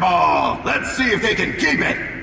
Ball! Let's see if they can keep it!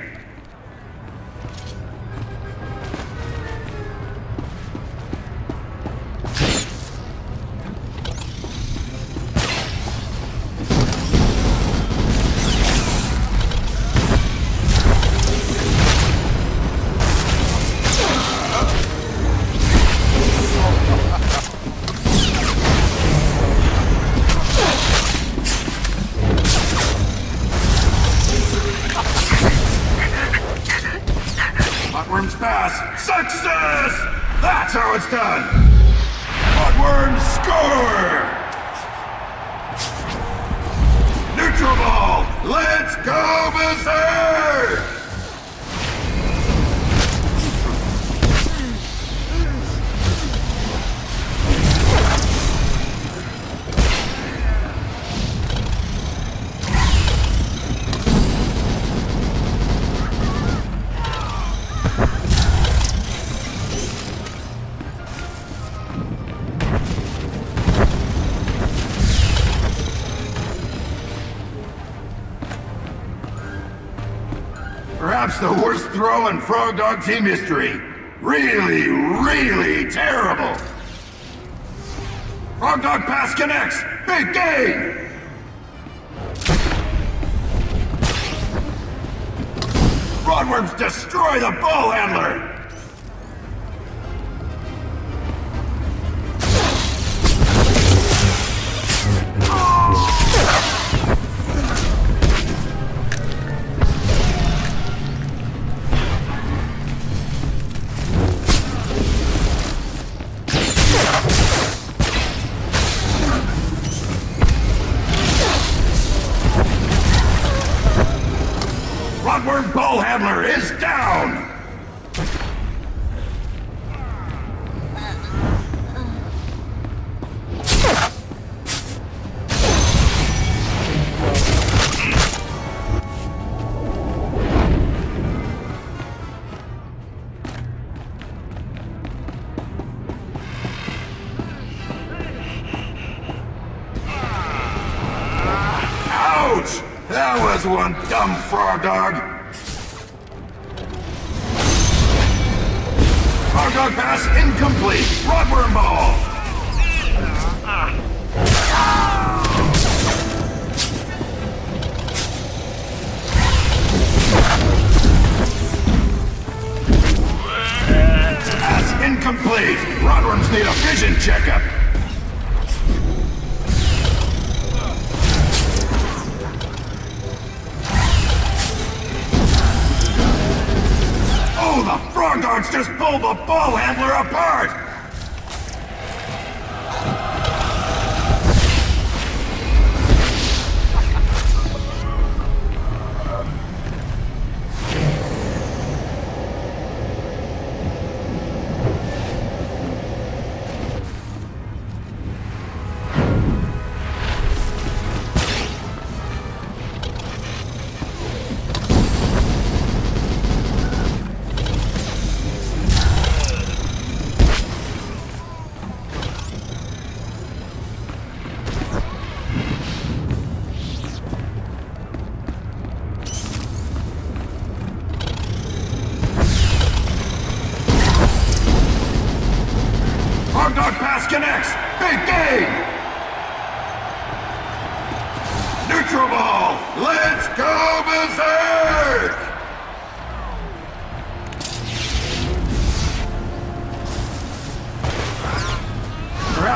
Perhaps the worst throw in Frog Dog team history. Really, really terrible. Frog Dog pass connects. Big game. Rodworms destroy the ball handler. Rodworm ball handler is down. That was one dumb frog dog. Pass incomplete. Rodworm ball. Pass incomplete. Rodworms need a vision checkup. Just pulled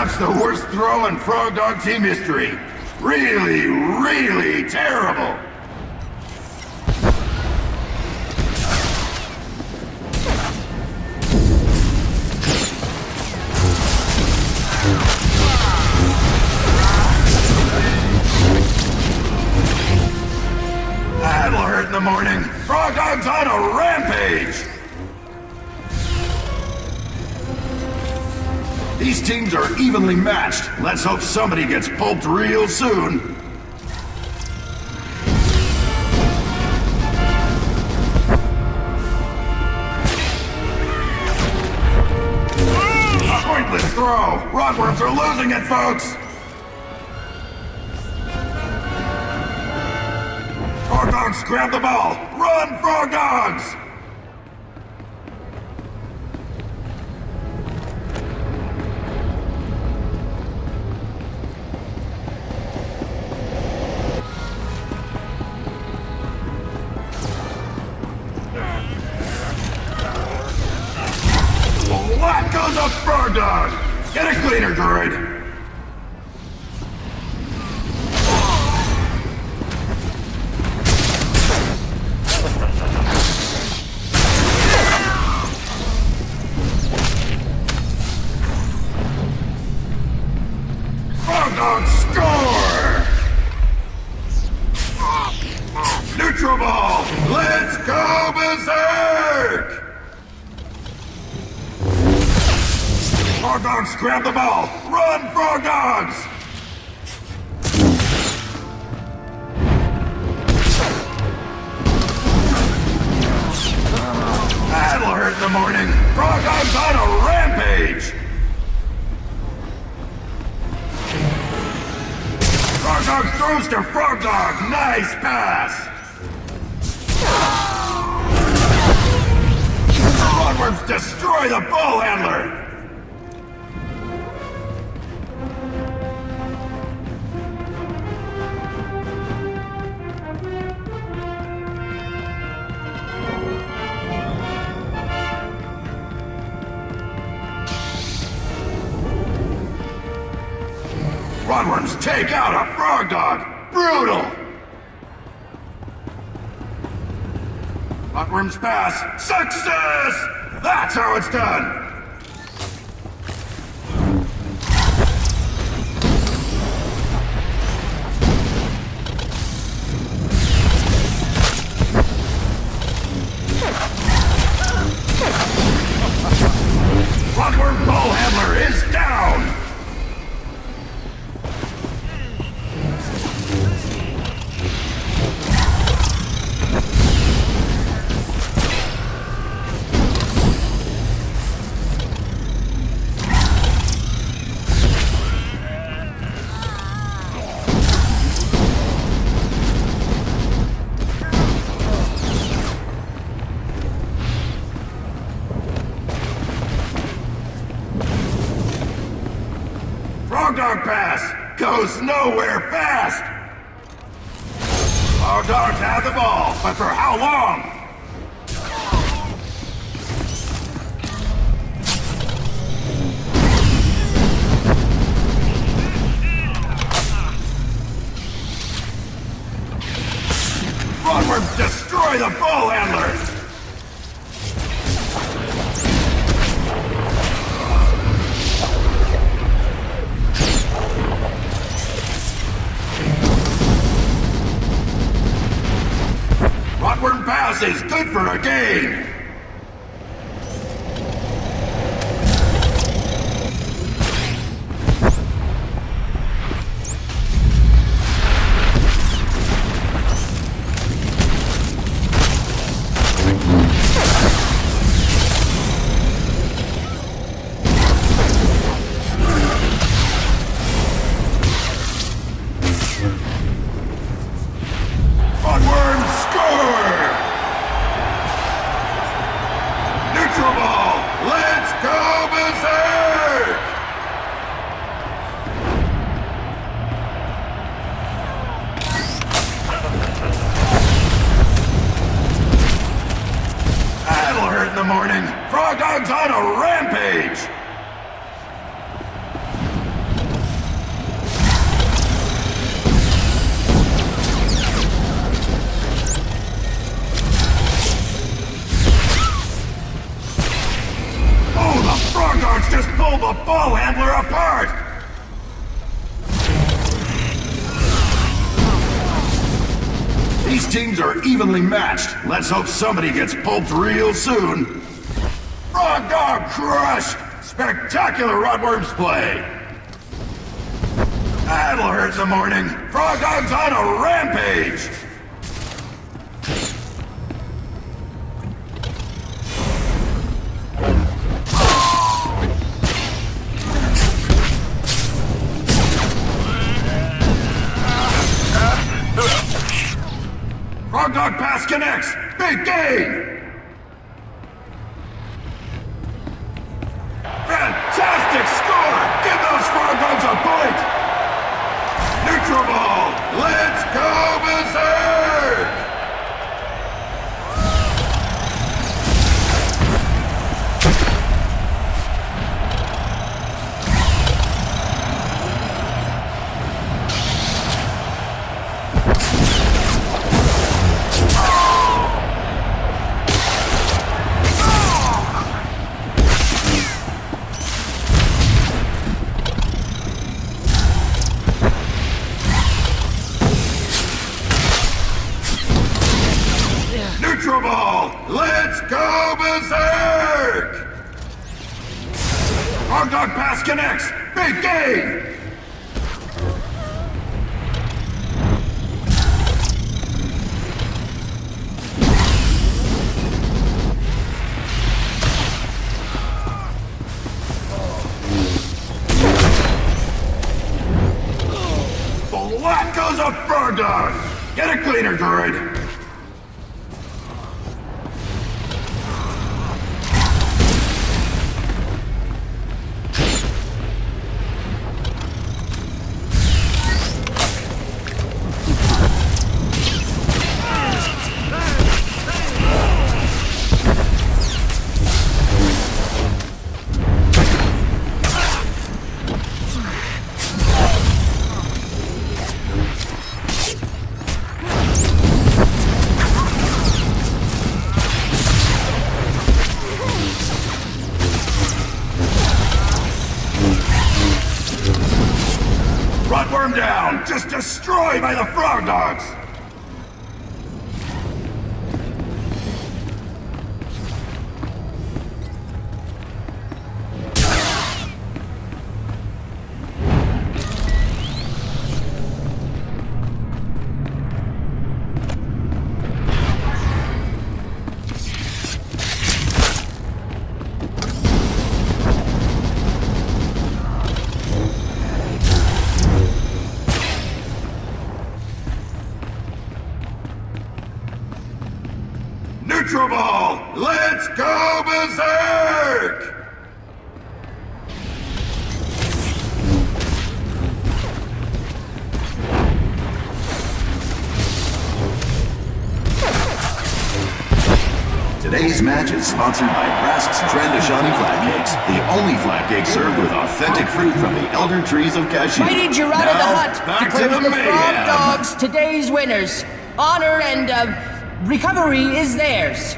Perhaps the worst throw in Frog Dog team history. Really, really terrible. That'll hurt in the morning. Frog Dog's on a rampage. These teams are evenly matched. Let's hope somebody gets pulped real soon. Pointless throw. Rodworms are losing it, folks. Dogs, grab the ball! Run, Frog Cleaner, droid! Score! Neutral ball! Let's go berserk! Frog Dogs grab the ball! Run, Frog Dogs! That'll hurt in the morning! Frog Dogs on a rampage! Frog Dog throws to Frog Dog! Nice pass! Rodworms destroy the ball handler! Rodworms take out a frog dog! Brutal! Rodworms pass! Success! That's how it's done! Frog Dogs have the ball, but for how long? Frogworms destroy the ball handler! Is good for a game! In the morning. Frog Dog's on a rampage! These teams are evenly matched. Let's hope somebody gets pulped real soon. Frog Dog crushed! Spectacular Rodworms play! That'll hurt the morning. Frog Dog's on a rampage! Connects! Big game! Dog? Get a cleaner, droid! Rotworm down! Just destroyed by the Frog Dogs! Today's match is sponsored by Brask's Trandoshani Flat Cakes, the only flat cake served with authentic fruit from the elder trees of Kashyyyk. Mighty Gardulla the Hutt back to the the. Frog Dogs today's winners. Honor and uh, recovery is theirs.